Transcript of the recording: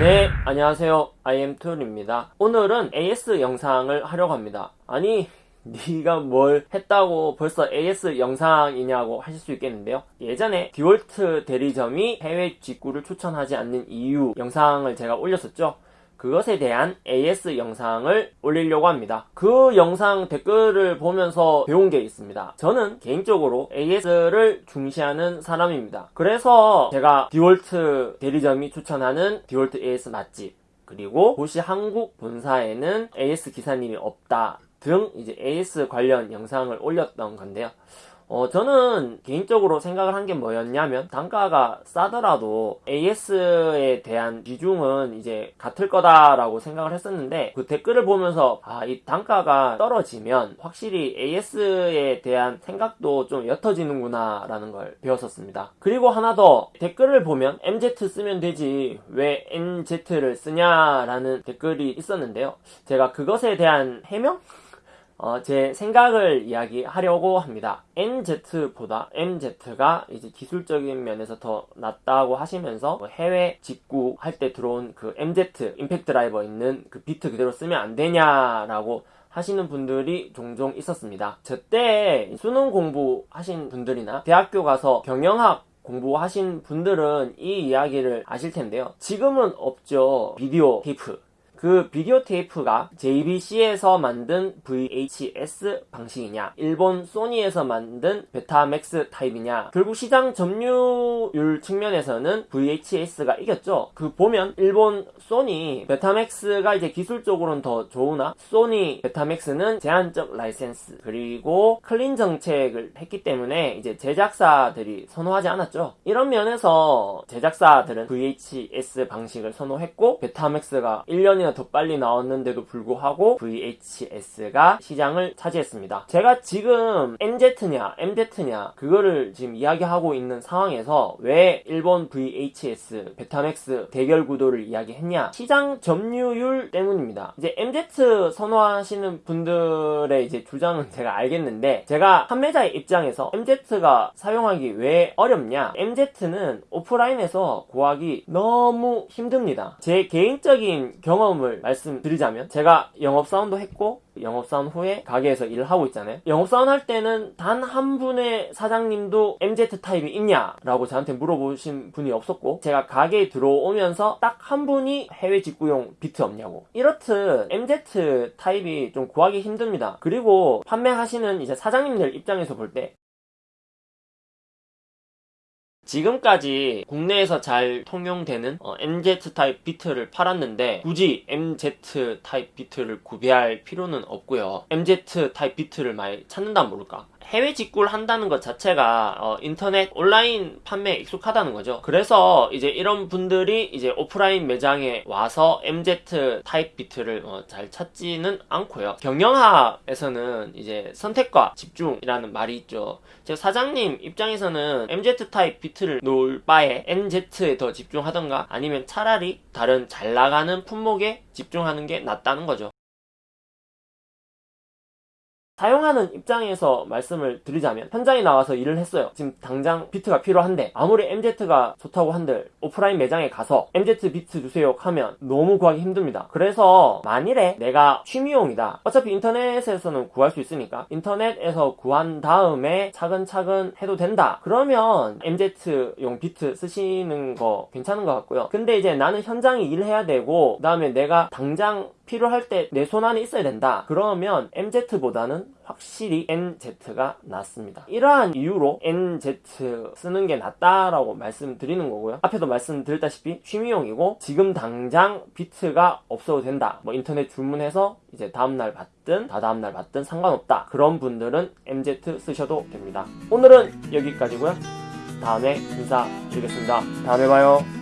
네, 안녕하세요. IM2입니다. 오늘은 AS 영상을 하려고 합니다. 아니, 네가 뭘 했다고 벌써 AS 영상이냐고 하실 수 있겠는데요. 예전에 디월트 대리점이 해외 직구를 추천하지 않는 이유 영상을 제가 올렸었죠. 그것에 대한 AS 영상을 올리려고 합니다. 그 영상 댓글을 보면서 배운 게 있습니다. 저는 개인적으로 AS를 중시하는 사람입니다. 그래서 제가 디월트 대리점이 추천하는 디월트 AS 맛집 그리고 보시 한국 본사에는 AS 기사님이 없다 등 이제 AS 관련 영상을 올렸던 건데요. 어, 저는 개인적으로 생각을 한 게 뭐였냐면 단가가 싸더라도 AS에 대한 비중은 이제 같을 거다라고 생각을 했었는데 그 댓글을 보면서 아, 이 단가가 떨어지면 확실히 AS에 대한 생각도 좀 옅어지는구나 라는 걸 배웠었습니다. 그리고 하나 더 댓글을 보면 MZ 쓰면 되지 왜 NZ를 쓰냐 라는 댓글이 있었는데요. 제가 그것에 대한 해명? 어, 제 생각을 이야기하려고 합니다. NZ보다 MZ가 이제 기술적인 면에서 더 낫다고 하시면서 뭐 해외 직구 할 때 들어온 그 MZ 임팩트 드라이버 있는 그 비트 그대로 쓰면 안 되냐라고 하시는 분들이 종종 있었습니다. 저때 수능 공부하신 분들이나 대학교 가서 경영학 공부하신 분들은 이 이야기를 아실 텐데요. 지금은 없죠. 비디오 테이프. 그 비디오 테이프가 JVC에서 만든 VHS 방식이냐 일본 소니에서 만든 베타맥스 타입이냐 결국 시장 점유율 측면에서는 VHS가 이겼죠. 그 보면 일본 소니 베타맥스가 이제 기술적으로는 더 좋으나 소니 베타맥스는 제한적 라이센스 그리고 clean 정책을 했기 때문에 이제 제작사들이 선호하지 않았죠. 이런 면에서 제작사들은 VHS 방식을 선호했고 베타맥스가 1년이나 더 빨리 나왔는데도 불구하고 VHS가 시장을 차지했습니다. 제가 지금 MZ냐 NZ냐 그거를 지금 이야기하고 있는 상황에서 왜 일본 VHS 베타맥스 대결 구도를 이야기했냐 시장 점유율 때문입니다. 이제 MZ 선호하시는 분들의 이제 주장은 제가 알겠는데 제가 판매자의 입장에서 MZ가 사용하기 왜 어렵냐 MZ는 오프라인에서 구하기 너무 힘듭니다. 제 개인적인 경험 경험을 말씀드리자면 제가 영업사원도 했고 영업사원 후에 가게에서 일을 하고 있잖아요. 영업사원 할 때는 단 한 분의 사장님도 MZ 타입이 있냐 라고 저한테 물어보신 분이 없었고 제가 가게에 들어오면서 딱 한 분이 해외 직구용 비트 없냐고. 이렇듯 MZ 타입이 좀 구하기 힘듭니다. 그리고 판매하시는 이제 사장님들 입장에서 볼때 지금까지 국내에서 잘 통용되는 어, NZ 타입 비트를 팔았는데 굳이 MZ 타입 비트를 구비할 필요는 없고요. MZ 타입 비트를 많이 찾는다 모를까 해외 직구를 한다는 것 자체가 어, 인터넷 온라인 판매에 익숙하다는 거죠. 그래서 이제 이런 분들이 이제 오프라인 매장에 와서 MZ 타입 비트를 어, 잘 찾지는 않고요. 경영학에서는 이제 선택과 집중이라는 말이 있죠. 제 사장님 입장에서는 MZ 타입 비트를 놓을 바에 NZ에 더 집중하던가 아니면 차라리 다른 잘 나가는 품목에 집중하는 게 낫다는 거죠. 사용하는 입장에서 말씀을 드리자면 현장에 나와서 일을 했어요. 지금 당장 비트가 필요한데 아무리 MZ가 좋다고 한들 오프라인 매장에 가서 MZ 비트 주세요 하면 너무 구하기 힘듭니다. 그래서 만일에 내가 취미용이다. 어차피 인터넷에서는 구할 수 있으니까 인터넷에서 구한 다음에 차근차근 해도 된다. 그러면 MZ용 비트 쓰시는 거 괜찮은 것 같고요. 근데 이제 나는 현장에 일해야 되고 그 다음에 내가 당장 필요할 때 내 손 안에 있어야 된다. 그러면 MZ보다는 확실히 NZ가 낫습니다. 이러한 이유로 NZ 쓰는 게 낫다라고 말씀드리는 거고요. 앞에도 말씀드렸다시피 취미용이고 지금 당장 비트가 없어도 된다. 뭐 인터넷 주문해서 이제 다음날 받든 다다음날 받든 상관없다. 그런 분들은 MZ 쓰셔도 됩니다. 오늘은 여기까지고요. 다음에 인사드리겠습니다. 다음에 봐요